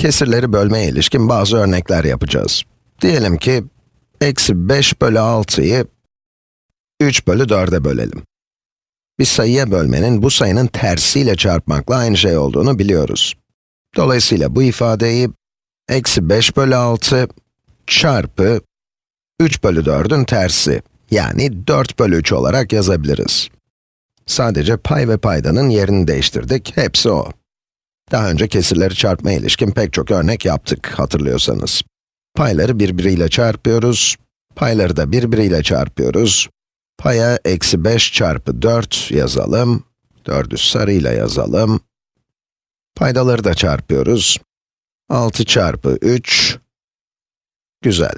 kesirleri bölmeye ilişkin bazı örnekler yapacağız. Diyelim ki, eksi 5 bölü 6'yı 3 bölü 4'e bölelim. Bir sayıya bölmenin bu sayının tersiyle çarpmakla aynı şey olduğunu biliyoruz. Dolayısıyla bu ifadeyi, eksi 5 bölü 6 çarpı 3 bölü 4'ün tersi, yani 4 bölü 3 olarak yazabiliriz. Sadece pay ve paydanın yerini değiştirdik, hepsi o. Daha önce kesirleri çarpma ilişkin pek çok örnek yaptık, hatırlıyorsanız. Payları birbiriyle çarpıyoruz, payları da birbiriyle çarpıyoruz. Paya eksi 5 çarpı 4 yazalım, 4'ü sarıyla yazalım. Paydaları da çarpıyoruz. 6 çarpı 3, güzel.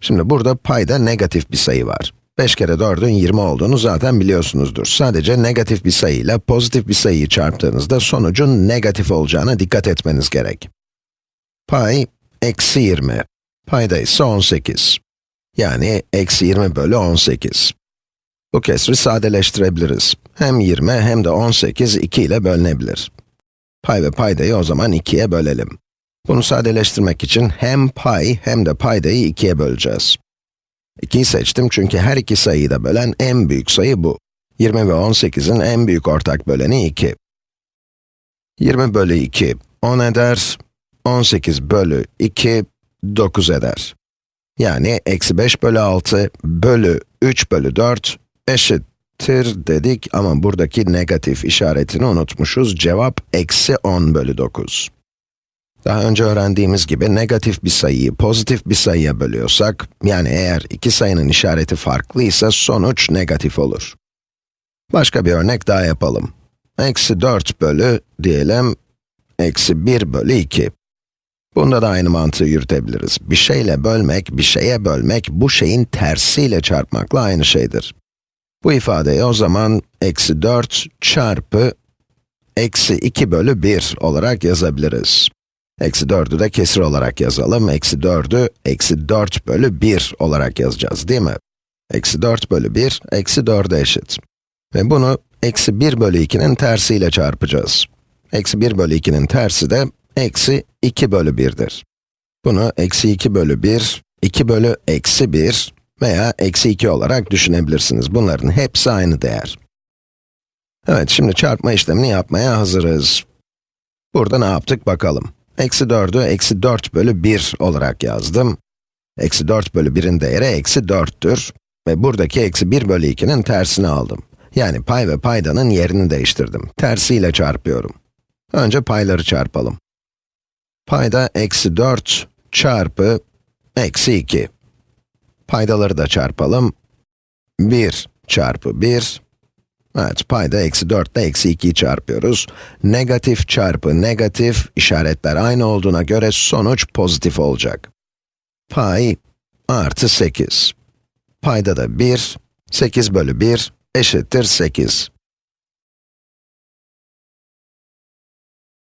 Şimdi burada payda negatif bir sayı var. 5 kere 4'ün 20 olduğunu zaten biliyorsunuzdur. Sadece negatif bir sayıyla pozitif bir sayıyı çarptığınızda sonucun negatif olacağına dikkat etmeniz gerek. Pay, eksi 20. Payda ise 18. Yani eksi 20 bölü 18. Bu kesri sadeleştirebiliriz. Hem 20 hem de 18 2 ile bölünebilir. Pay ve paydayı o zaman 2'ye bölelim. Bunu sadeleştirmek için hem pay hem de paydayı 2'ye böleceğiz. 2'yi seçtim çünkü her iki sayıyı da bölen en büyük sayı bu. 20 ve 18'in en büyük ortak böleni 2. 20 bölü 2, 10 eder. 18 bölü 2, 9 eder. Yani eksi 5 bölü 6 bölü 3 bölü 4 eşittir dedik ama buradaki negatif işaretini unutmuşuz. Cevap eksi 10 bölü 9. Daha önce öğrendiğimiz gibi negatif bir sayıyı pozitif bir sayıya bölüyorsak, yani eğer iki sayının işareti farklıysa sonuç negatif olur. Başka bir örnek daha yapalım. Eksi 4 bölü, diyelim, eksi 1 bölü 2. Bunda da aynı mantığı yürütebiliriz. Bir şeyle bölmek, bir şeye bölmek, bu şeyin tersiyle çarpmakla aynı şeydir. Bu ifadeyi o zaman, eksi 4 çarpı, eksi 2 bölü 1 olarak yazabiliriz. Eksi 4'ü de kesir olarak yazalım. Eksi 4'ü, eksi 4 bölü 1 olarak yazacağız, değil mi? Eksi 4 bölü 1, eksi 4'e eşit. Ve bunu, eksi 1 bölü 2'nin tersiyle çarpacağız. Eksi 1 bölü 2'nin tersi de, eksi 2 bölü 1'dir. Bunu, eksi 2 bölü 1, 2 bölü eksi 1 veya eksi 2 olarak düşünebilirsiniz. Bunların hepsi aynı değer. Evet, şimdi çarpma işlemini yapmaya hazırız. Burada ne yaptık bakalım. Eksi 4'ü eksi 4 bölü 1 olarak yazdım. Eksi 4 bölü 1'in değeri eksi 4'tür. Ve buradaki eksi 1 bölü 2'nin tersini aldım. Yani pay ve paydanın yerini değiştirdim. Tersiyle çarpıyorum. Önce payları çarpalım. Payda eksi 4 çarpı eksi 2. Paydaları da çarpalım. 1 çarpı 1 Evet, payda eksi 4 ile eksi 2'yi çarpıyoruz. Negatif çarpı negatif, işaretler aynı olduğuna göre sonuç pozitif olacak. Pay artı 8. Payda da 1, 8 bölü 1 eşittir 8.